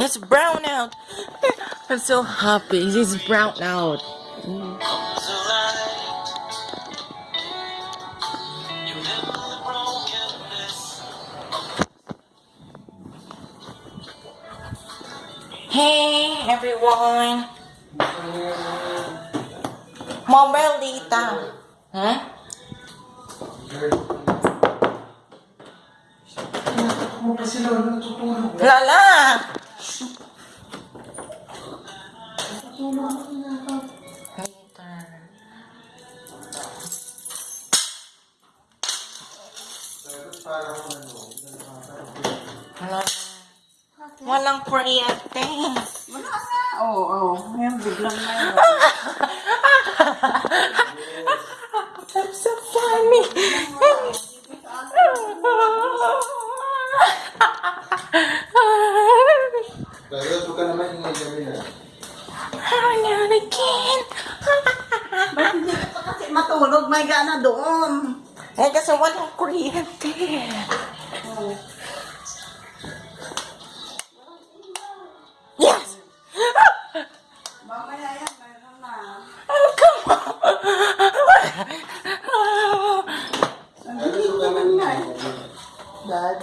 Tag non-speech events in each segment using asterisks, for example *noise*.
It's brown out. I'm so happy. It's brown out. Hey everyone. Data. Huh? Lala! Later. Wala. Walang kuryente. Wala na. Oo, oo. Ngayon, biglang na *laughs* yun. I'm so funny. Pero ito ka naman yung na. Oh, not again. Ba't hindi ka pa kasi matulog? May gana doon. Eh, kasi walang kuryente. Yes! Mamaya yan, mayroon na. Oh, come on! Nandito na eh. Dad,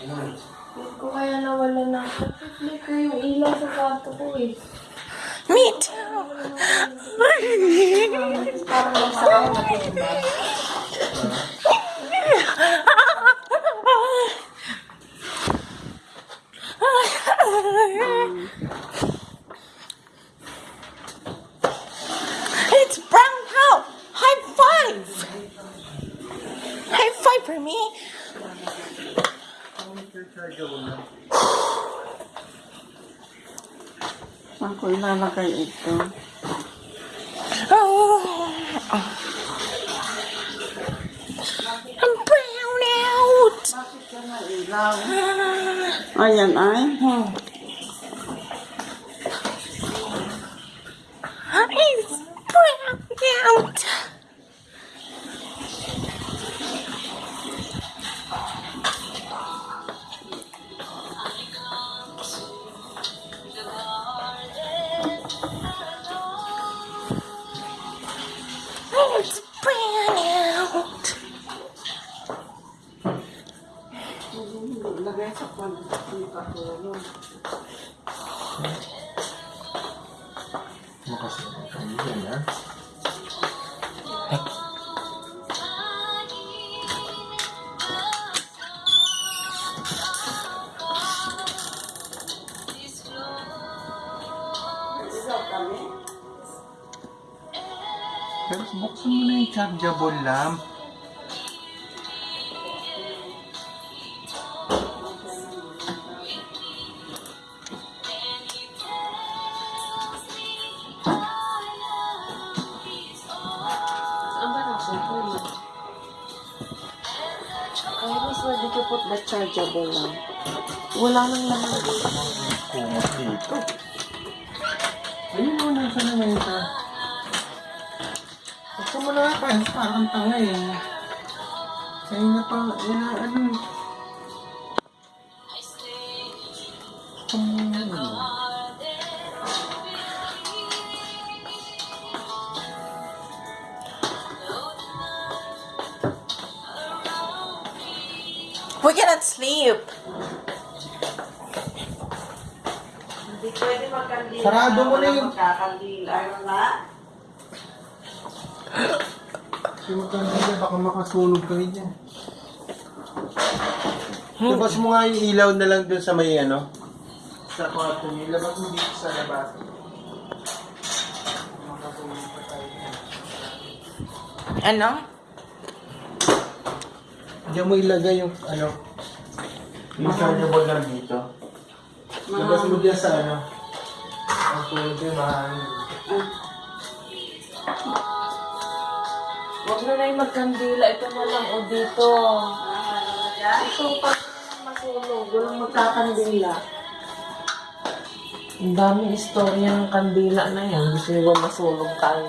hindi ko kaya nawala na. Nag-flicker yung ilaw sa kwarto ko eh. Me too. It's brown out. High five. High five for me. Saan ko ilalagay ito? Oh. I'm brown out. Ayan ay. It's pagkatulog. Makasunod ka yun, ha? Pero buksan mo na yung chargeable lamp. Mas pwede ka put the chargeable lang. Wala nang laman dito. Kumot dito. Ayun mo na sa naman ito. Gusto mo na nga pa, parang tanga eh. Kaya nga pa, wala ano. Hmm. We cannot sleep. Hindi pwede magkandila. Sarado mo na yung- Magkakandila. Ayun na. Kasi magkandila, baka makasunog kayo dyan. Labas mo nga yung ilaw na lang dun sa may ano. Sa kwarto niyo. Labas mo dito sa labas. Ano? Diyan mo ilagay yung ano. Yung chargeable lang dito. Labas mo dyan sa ano. Ang tulad yung mahangin. Huwag na na yung magkandila. Ito na lang o dito. Ito pag masunog. Walang magkakandila. Ang daming istorya ng kandila na yan. Gusto nyo ba masunog tayo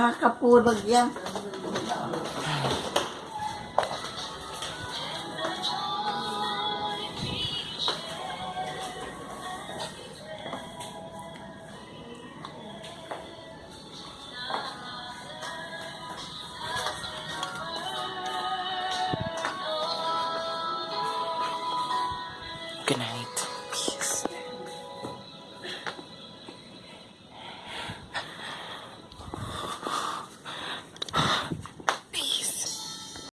nakakapurag yan. Good night.